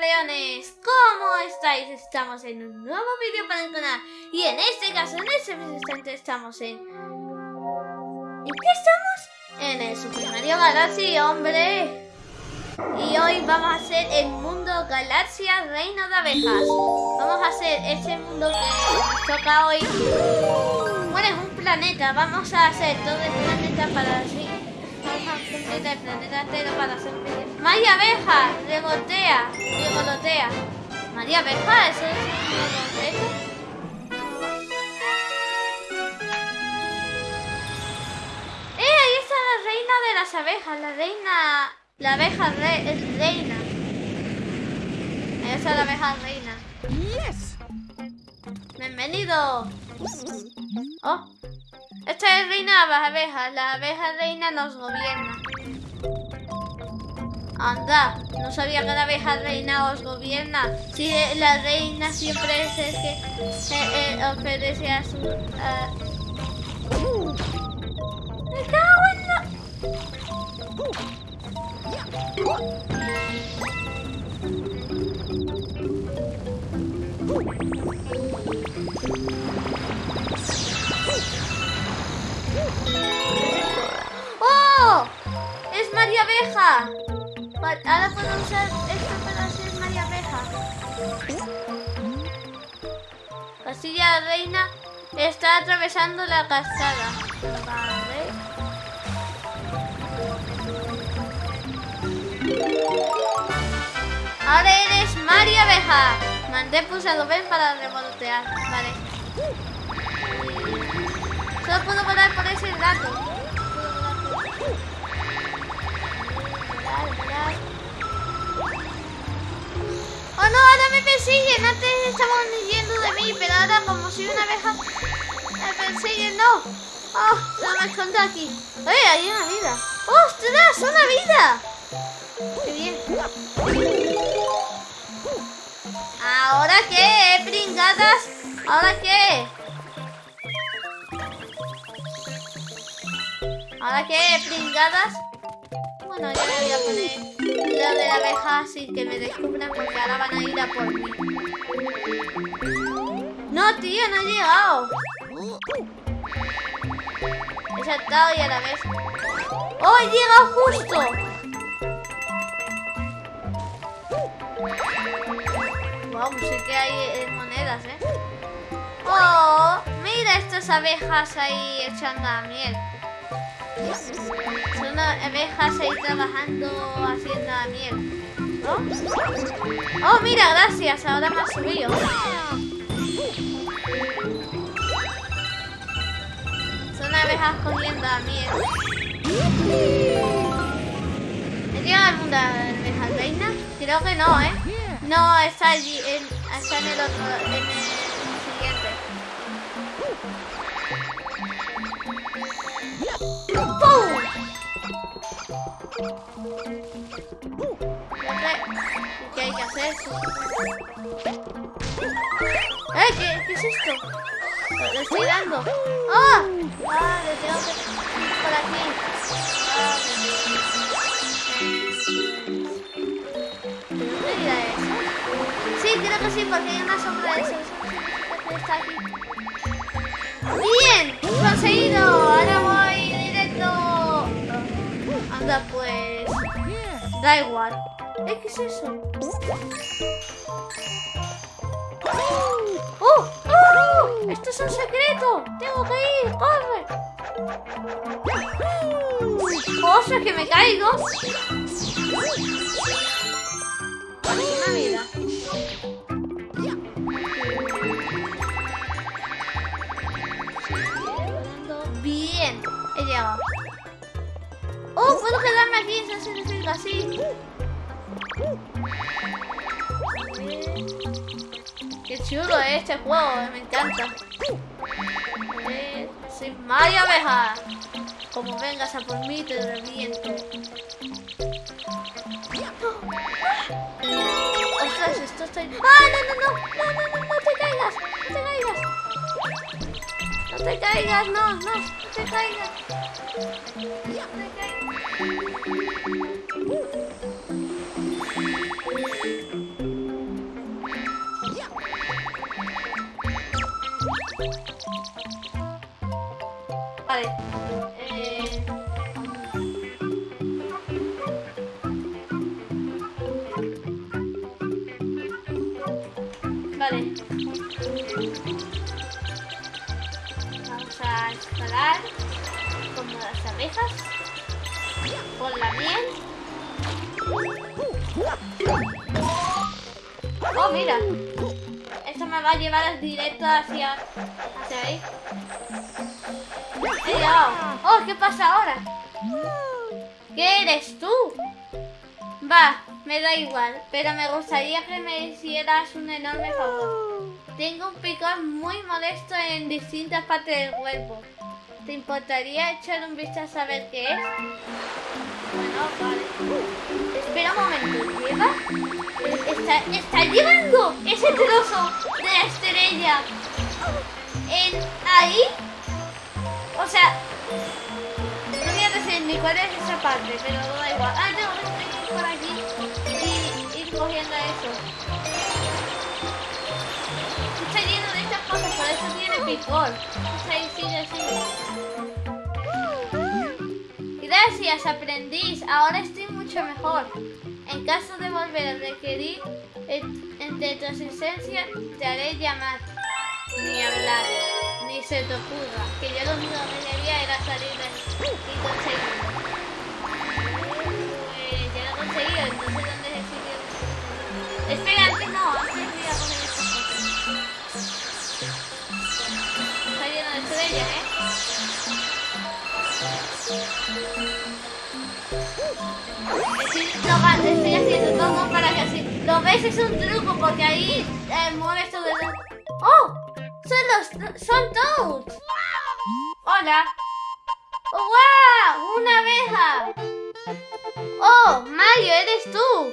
camaleones, ¿cómo estáis? Estamos en un nuevo vídeo para el canal y en este caso, en este instante estamos en... ¿En qué estamos? En el Super Mario Galaxy, hombre. Y hoy vamos a hacer el mundo Galaxia Reino de Abejas. Vamos a hacer ese mundo que nos toca hoy. Bueno, es un planeta, vamos a hacer todo el planeta para así completa el planeta entero para hacer vídeo. María Abeja, regotea, regolotea. María Abeja, eso es ¡Eh! Ahí está la reina de las abejas, la reina. La abeja re, es reina. Ahí está la abeja reina. Yes. Bienvenido. Oh. Esta es reina de las abejas. La abeja reina nos gobierna. Anda, no sabía que la abeja reina os gobierna. Si la reina siempre es el que eh, ofrece a su... ¡Me cago en la... ¡Oh! ¡Es María Abeja! Ahora puedo usar esto para hacer María Abeja. Castilla Reina está atravesando la cascada. Vale. Ahora eres María Abeja. Mandé pulsado ven para revolotear. Vale. Solo puedo volar por ese rato. ¡Oh no! Ahora me persiguen. Antes estaban huyendo de mí, pero ahora como soy una abeja me persiguen. ¡No! ¡Oh! No me escondo aquí. ¡Eh! Hay una vida. ¡Ostras! ¡Una vida! ¡Qué bien! ¿Ahora qué, pringadas? ¿Ahora qué? ¿Ahora qué, pringadas? Bueno, yo le voy a poner lo de la abeja sin que me descubran porque ahora van a ir a por mí. No, tío, no he llegado. He saltado y a la vez... ¡Oh, he llegado justo! Wow, sí que hay eh, monedas, ¿eh? ¡Oh! Mira estas abejas ahí echando a miel. Son abejas ahí trabajando haciendo la miel. ¿No? Oh, mira, gracias. Ahora me ha subido. Son abejas cogiendo la miel. ¿He llegado al mundo de abejas reina? Creo que no, ¿eh? No, está allí, en, está en el otro, ¿Qué hay que hacer? ¡Eh! ¿Qué, ¿Qué es esto? Le estoy dando. ¡Ah! Tengo que por aquí. ¿Dónde irá eso? Sí, creo que sí, porque hay una sombra de eso. Está aquí. ¡Bien! ¡Conseguido! Ahora voy directo. Anda, pues. Da igual. ¿Qué es eso? ¡Oh! ¡Oh! ¡Esto es un secreto! ¡Tengo que ir! ¡Corre! ¡Ostras, que me caigo! Este juego, me encanta. Soy Mario Abeja. Como vengas a por mí, te reviento. ¡Ah, no, no, no! ¡No, no, no! ¡No te caigas! ¡No te caigas! ¡No te caigas! ¡No, no! ¡No te caigas! ¡No te caigas! Llevar directo hacia, hacia ahí. He llegado. Oh, ¿qué pasa ahora? ¿Qué eres tú? Va, me da igual, pero me gustaría que me hicieras un enorme favor. Tengo un picor muy molesto en distintas partes del cuerpo. ¿Te importaría echar un vistazo a ver qué es? Bueno, vale. Espera un momento. Está, está llevando ese trozo de la estrella en ahí. O sea, no voy a decir ni cuál es esa parte, pero da igual. Ah, tengo que ir por aquí y ir cogiendo eso. Está lleno de estas cosas, por eso tiene picor. Está ahí, sigue. Gracias, aprendiz. Ahora estoy mucho mejor. En caso de volver a requerir entre tu asistencia, te haré llamar. Ni hablar, ni se te ocurra, que yo lo único que quería era salir de y conseguirlo. Pues ya lo he conseguido, entonces ¿dónde es el sitio? Espera, Estoy, no, estoy haciendo todo para que así. ¿Lo ves? Es un truco porque ahí eh, mueves todo el... ¡Oh! ¡Son los... son toads! ¡Hola! ¡Oh, wow! ¡Una abeja! ¡Oh! Mario, eres tú.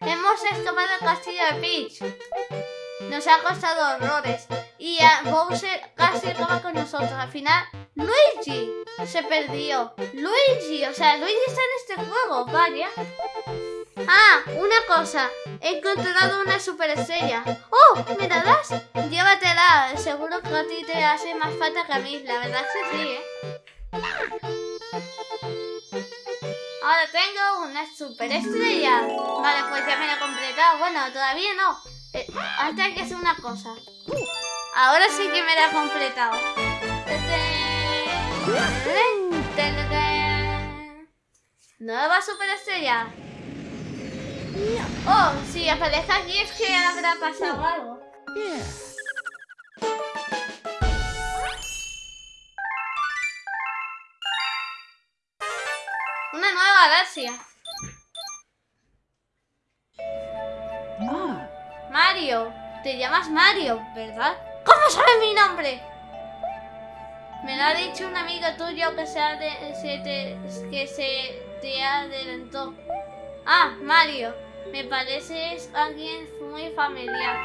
Hemos escapado el castillo de Peach. Nos ha costado horrores. Y a Bowser casi acaba con nosotros. Al final, Luigi se perdió. Luigi, o sea, Luigi está en este juego, vaya. Ah, una cosa. He encontrado una superestrella. ¡Oh! ¿Me la das? Llévatela. Seguro que a ti te hace más falta que a mí. La verdad es que sí, ¿eh? Ahora tengo una superestrella. Vale, pues ya me la he completado. Bueno, todavía no. Eh, antes que hacer una cosa. Ahora sí que me la he completado. Nueva superestrella. Oh, si aparece aquí es que habrá pasado algo. Una nueva galaxia. Mario, te llamas Mario, ¿verdad? ¿Cómo sabes mi nombre? Me lo ha dicho un amigo tuyo que se, se te, que se te adelantó. Ah, Mario, me pareces alguien muy familiar.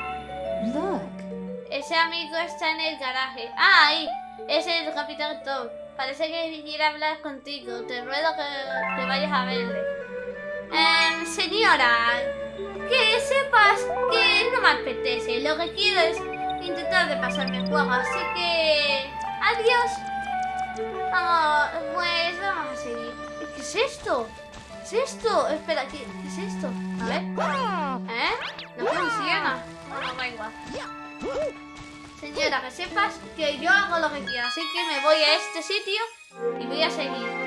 Look. Ese amigo está en el garaje. Ah, ahí. Es el Capitán Toad. Parece que quiere hablar contigo. Te ruego que, que vayas a verle. Em, señora, que sepas que no me apetece. Lo que quiero es intentar de pasarme el juego. Así que... Adiós. Vamos, pues vamos a seguir. ¿Qué es esto? ¿Qué es esto? Espera, ¿qué, qué es esto? A ver. ¿Eh? No funciona. Bueno, da igual. Señora, que sepas que yo hago lo que quiero, así que me voy a este sitio y voy a seguir.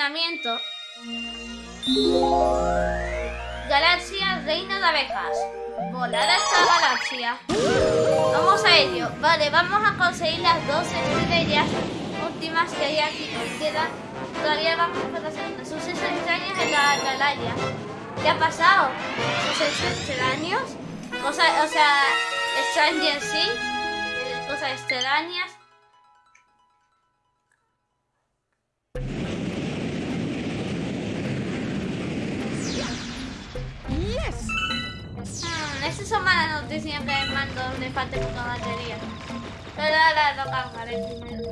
Entrenamiento. Galaxia, reino de abejas. Volar hasta la galaxia. Vamos a ello. Vale, vamos a conseguir las dos estrellas últimas que hay aquí. que Quedan. Todavía vamos por la segunda. Sucesos extraños en la atalaya. ¿Qué ha pasado? ¿Sucesos extraños? Cosas, o sea, Stranger Things. eh, Cosas extrañas. Son malas noticias que el mando le falte poca batería. Pero ahora lo cargaré primero.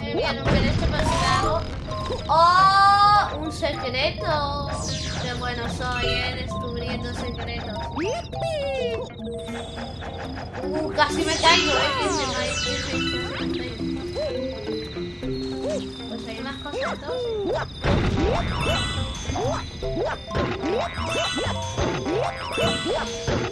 Me voy a romper esto para si hago. ¡Oh! Un secreto. Qué bueno soy, eh, descubriendo secretos. Uh, casi me caigo, eh. Pues hay más cosas entonces.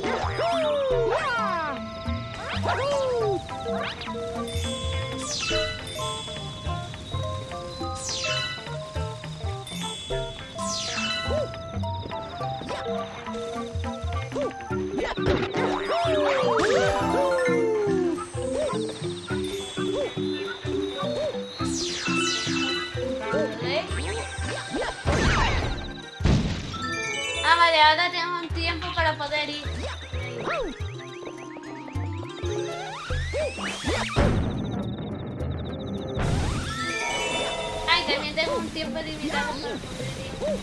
Ahora tengo un tiempo para poder ir. Ay, también tengo un tiempo limitado para poder ir.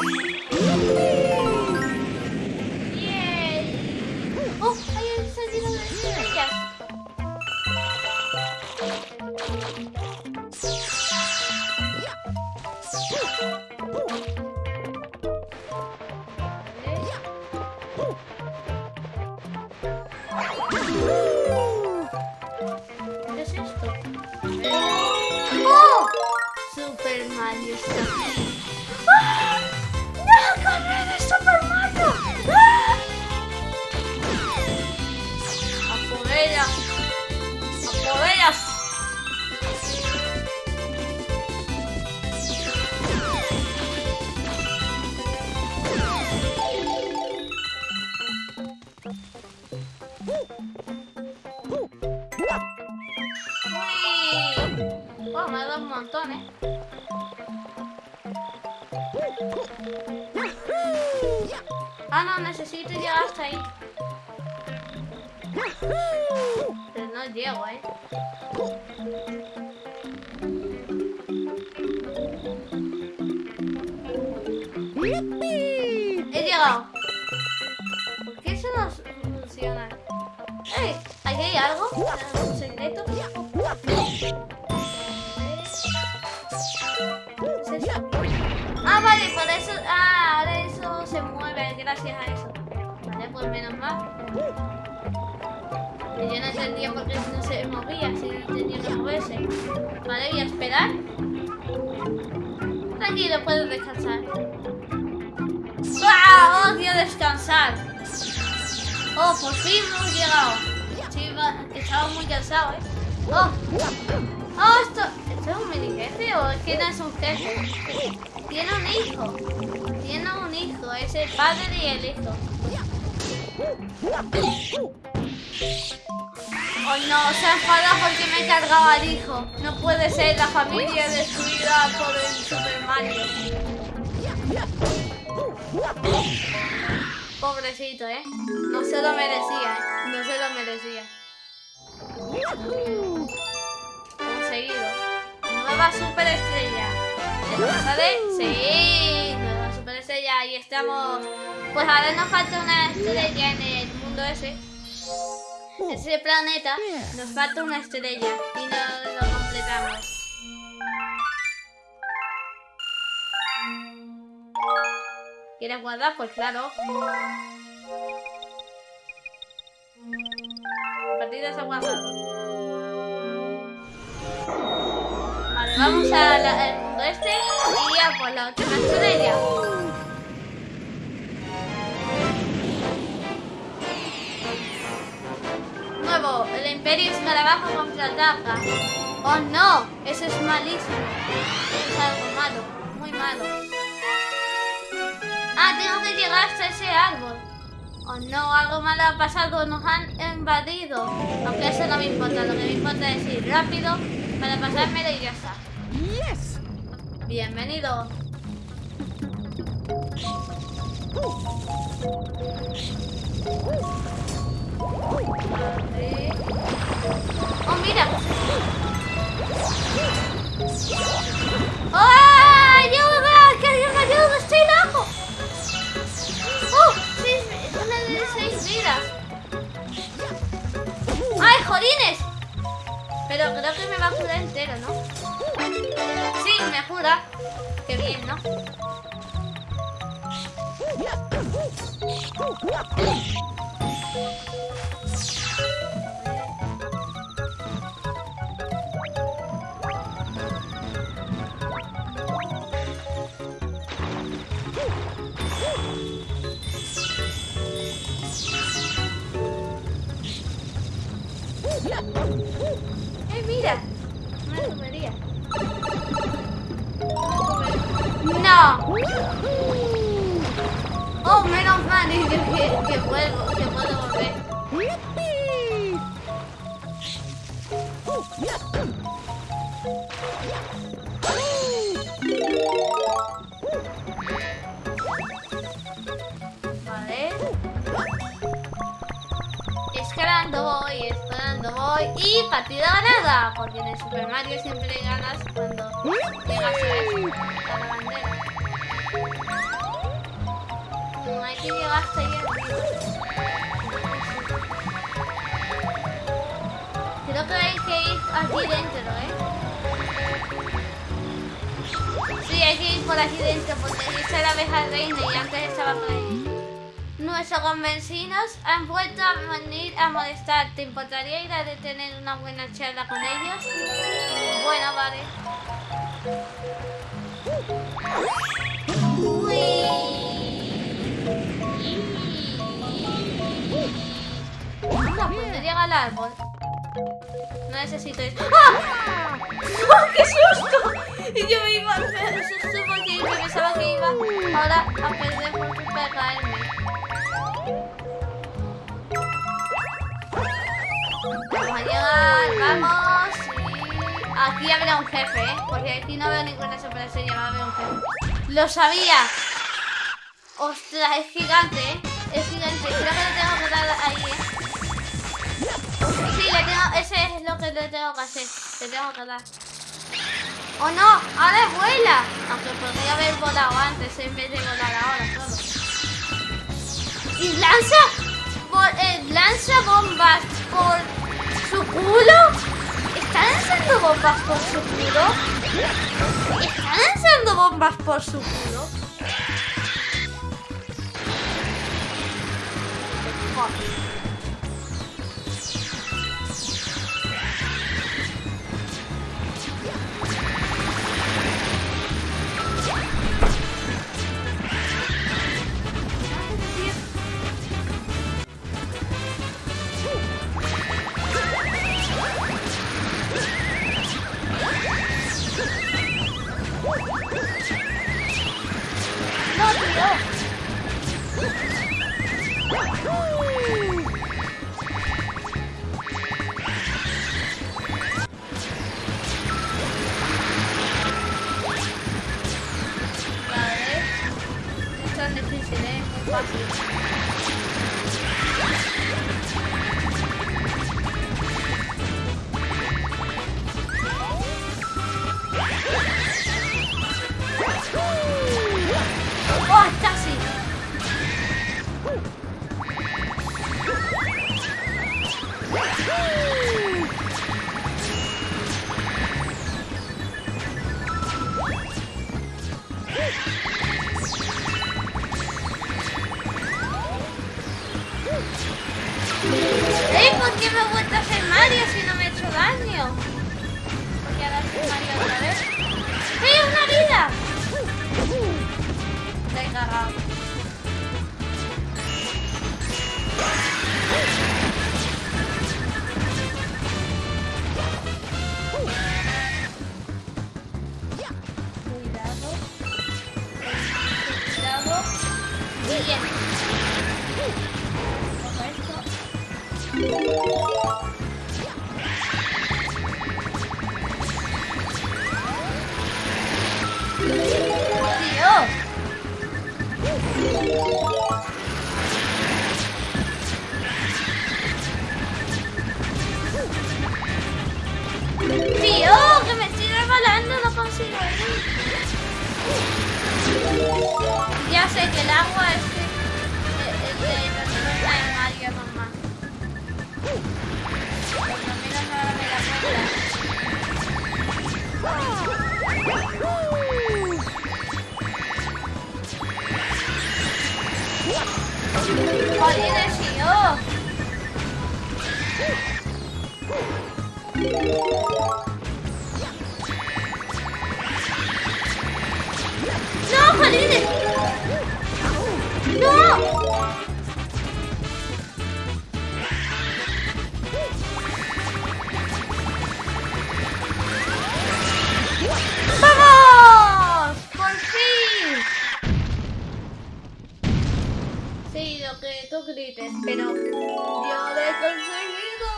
Aquí. Llego, ¿eh? He llegado. ¿Por qué eso no funciona? ¡Ey! ¿Aquí hay algo? ¿Un secreto? ¿Qué es eso? Ah, vale, por eso... Ah, ahora eso se mueve gracias a eso. Vale, pues menos mal. Que yo no entendía por qué no se movía, si no tenía que moverse. Vale, voy a esperar. Tranquilo, puedo descansar. ¡Ah! ¡Odio descansar! ¡Oh, por fin hemos llegado! Estaba muy cansado, ¿eh? ¡Oh! ¡Oh, esto! ¿Esto es un mini jefe o es que no es un jefe? Tiene un hijo. Tiene un hijo. Es el padre y el hijo. No, se ha enfadado porque me he cargado al hijo. No puede ser la familia destruida por el Super Mario. Pobrecito, ¿eh? No se lo merecía, ¿eh? No se lo merecía. Conseguido. Nueva superestrella. ¿Esto sale? Sí, nueva superestrella. Ahí estamos. Pues ahora nos falta una estrella en el mundo ese. Ese planeta. Nos falta una estrella. Y no lo completamos. ¿Quieres guardar? Pues claro. La partida se ha guardado. Vale, vamos al mundo este y a por la última estrella. El Imperio Escarabajo contraataca. Oh no, eso es malísimo. Es algo malo, muy malo. Ah, tengo que llegar hasta ese árbol. Oh no, algo malo ha pasado, nos han invadido. Aunque eso no me importa, lo que me importa es ir rápido para pasármelo y ya está. Yes. Bienvenido. Oh, mira. ¡Oh! ¡Ayuda! ¡Que alguien me! ¡Estoy loco! ¡Oh! Seis, una de seis vidas. ¡Ay, jolines! Pero creo que me va a curar entero, ¿no? Sí, me cura. Qué bien, ¿no? ¡Eh, mira! Una tubería. ¡No! ¡Oh, menos mal! Que, que vuelvo, que puedo volver. Partida ganada. Porque en el Super Mario siempre ganas cuando llegas a, la bandera. No hay que llegar hasta ahí. Creo que hay que ir aquí dentro, ¿eh? Sí, hay que ir por aquí dentro porque aquí está la abeja reina y antes estaba por ahí. Nuestros convencinos han vuelto a venir a molestar. ¿Te importaría ir a detener una buena charla con ellos? Bueno, vale. Anda, pues llega al árbol. No necesito eso. ¡Ah! ¡Oh, ¡Qué susto! Y yo me iba a hacer susto porque yo pensaba que iba ahora a perder por caerme. Y aquí habrá un jefe, ¿eh? Porque aquí no veo ninguna sorpresa, a haber un jefe. ¡Lo sabía! ¡Ostras, es gigante, ¿eh? Es gigante. Creo que le tengo que dar ahí, ¿eh? Sí, le tengo, ese es lo que le tengo que hacer. Le tengo que dar. ¡Oh no! ¡Ahora vuela! Aunque podría haber volado antes en vez de volar ahora todo. ¿Y lanza? eh, ¿Lanza bombas por su culo? ¿Está lanzando bombas por su culo? ¿Está lanzando bombas por su culo? ありえ。Lo que tú grites, pero yo lo he conseguido.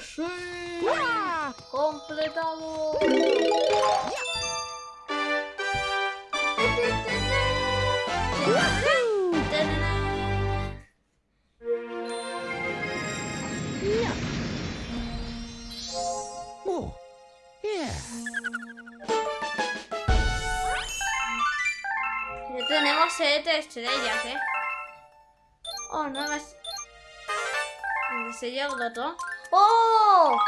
¡Sí! ¡Completado! Oh. Ya tenemos siete estrellas, ¿eh? Oh, no me... ¿Dónde se llega el otro? ¡Oh!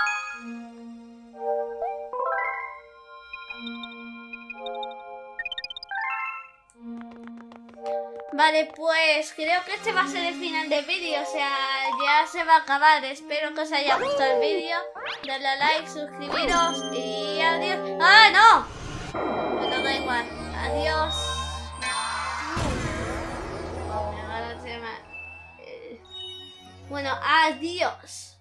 Vale, pues creo que este va a ser el final del vídeo, o sea, ya se va a acabar. Espero que os haya gustado el vídeo. Dadle a like, suscribiros y adiós. ¡Ah, no! Bueno, da igual. Adiós. Bueno, adiós.